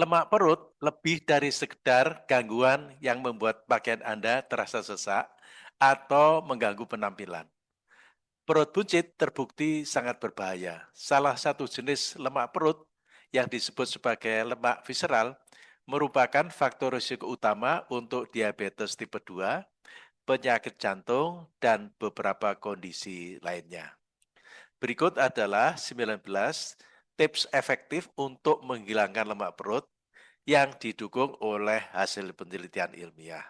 Lemak perut lebih dari sekedar gangguan yang membuat pakaian Anda terasa sesak atau mengganggu penampilan. Perut buncit terbukti sangat berbahaya. Salah satu jenis lemak perut yang disebut sebagai lemak visceral merupakan faktor risiko utama untuk diabetes tipe 2, penyakit jantung, dan beberapa kondisi lainnya. Berikut adalah 19 tips efektif untuk menghilangkan lemak perut yang didukung oleh hasil penelitian ilmiah.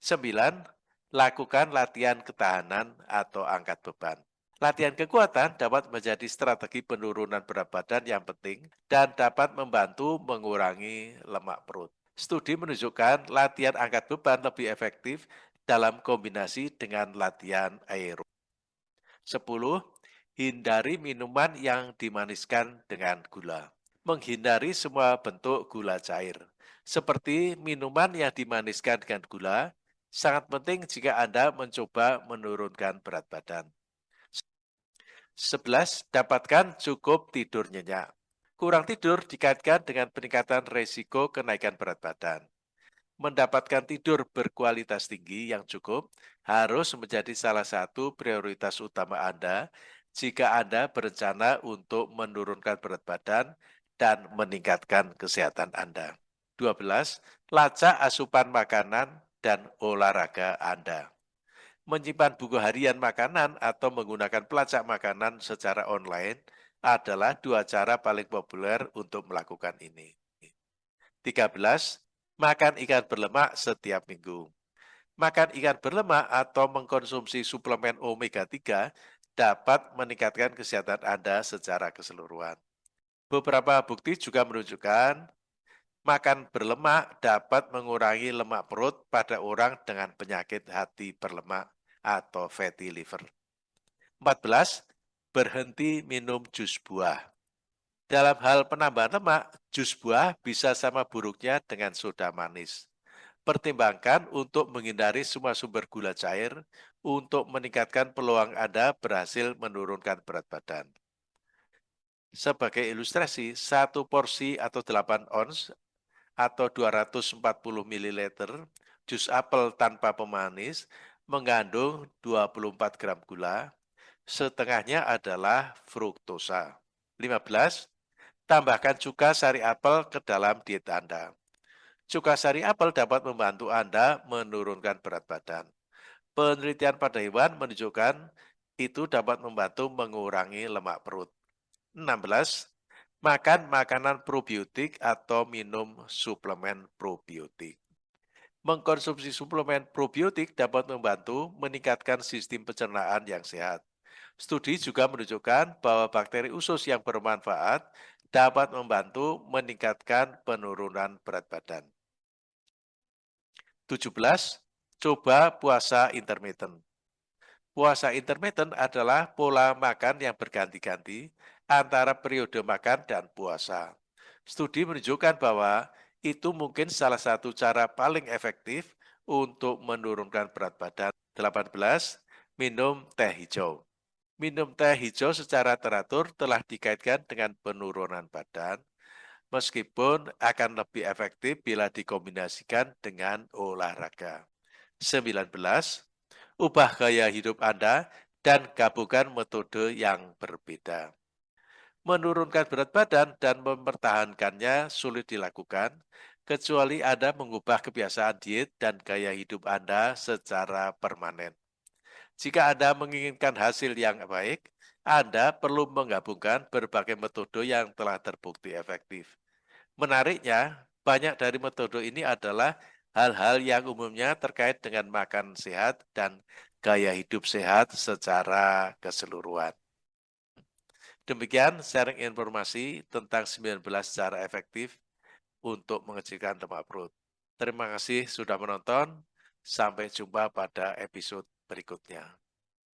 Sembilan, lakukan latihan ketahanan atau angkat beban. Latihan kekuatan dapat menjadi strategi penurunan berat badan yang penting dan dapat membantu mengurangi lemak perut. Studi menunjukkan latihan angkat beban lebih efektif dalam kombinasi dengan latihan aerob. 10. Hindari minuman yang dimaniskan dengan gula. Menghindari semua bentuk gula cair. Seperti minuman yang dimaniskan dengan gula, sangat penting jika Anda mencoba menurunkan berat badan. 11. Dapatkan cukup tidur nyenyak. Kurang tidur dikaitkan dengan peningkatan resiko kenaikan berat badan. Mendapatkan tidur berkualitas tinggi yang cukup harus menjadi salah satu prioritas utama Anda jika Anda berencana untuk menurunkan berat badan dan meningkatkan kesehatan Anda. 12. Lacak asupan makanan dan olahraga Anda. Menyimpan buku harian makanan atau menggunakan pelacak makanan secara online adalah dua cara paling populer untuk melakukan ini. 13. Makan ikan berlemak setiap minggu. Makan ikan berlemak atau mengkonsumsi suplemen omega-3 dapat meningkatkan kesehatan Anda secara keseluruhan. Beberapa bukti juga menunjukkan Makan berlemak dapat mengurangi lemak perut pada orang dengan penyakit hati berlemak atau fatty liver. 14. Berhenti minum jus buah. Dalam hal penambahan lemak, jus buah bisa sama buruknya dengan soda manis. Pertimbangkan untuk menghindari semua sumber gula cair untuk meningkatkan peluang Anda berhasil menurunkan berat badan. Sebagai ilustrasi, satu porsi atau 8 ons atau 240 ml jus apel tanpa pemanis mengandung 24 gram gula, setengahnya adalah fruktosa. 15. Tambahkan cuka sari apel ke dalam diet Anda. Cuka sari apel dapat membantu Anda menurunkan berat badan. Penelitian pada hewan menunjukkan itu dapat membantu mengurangi lemak perut. 16 makan makanan probiotik atau minum suplemen probiotik. Mengkonsumsi suplemen probiotik dapat membantu meningkatkan sistem pencernaan yang sehat. Studi juga menunjukkan bahwa bakteri usus yang bermanfaat dapat membantu meningkatkan penurunan berat badan. 17. Coba puasa intermittent. Puasa intermittent adalah pola makan yang berganti-ganti antara periode makan dan puasa. Studi menunjukkan bahwa itu mungkin salah satu cara paling efektif untuk menurunkan berat badan. 18. Minum teh hijau. Minum teh hijau secara teratur telah dikaitkan dengan penurunan badan, meskipun akan lebih efektif bila dikombinasikan dengan olahraga. 19. Ubah gaya hidup Anda dan gabungkan metode yang berbeda. Menurunkan berat badan dan mempertahankannya sulit dilakukan, kecuali Anda mengubah kebiasaan diet dan gaya hidup Anda secara permanen. Jika Anda menginginkan hasil yang baik, Anda perlu menggabungkan berbagai metode yang telah terbukti efektif. Menariknya, banyak dari metode ini adalah hal-hal yang umumnya terkait dengan makan sehat dan gaya hidup sehat secara keseluruhan. Demikian sharing informasi tentang 19 cara efektif untuk mengecilkan lemak perut. Terima kasih sudah menonton. Sampai jumpa pada episode berikutnya.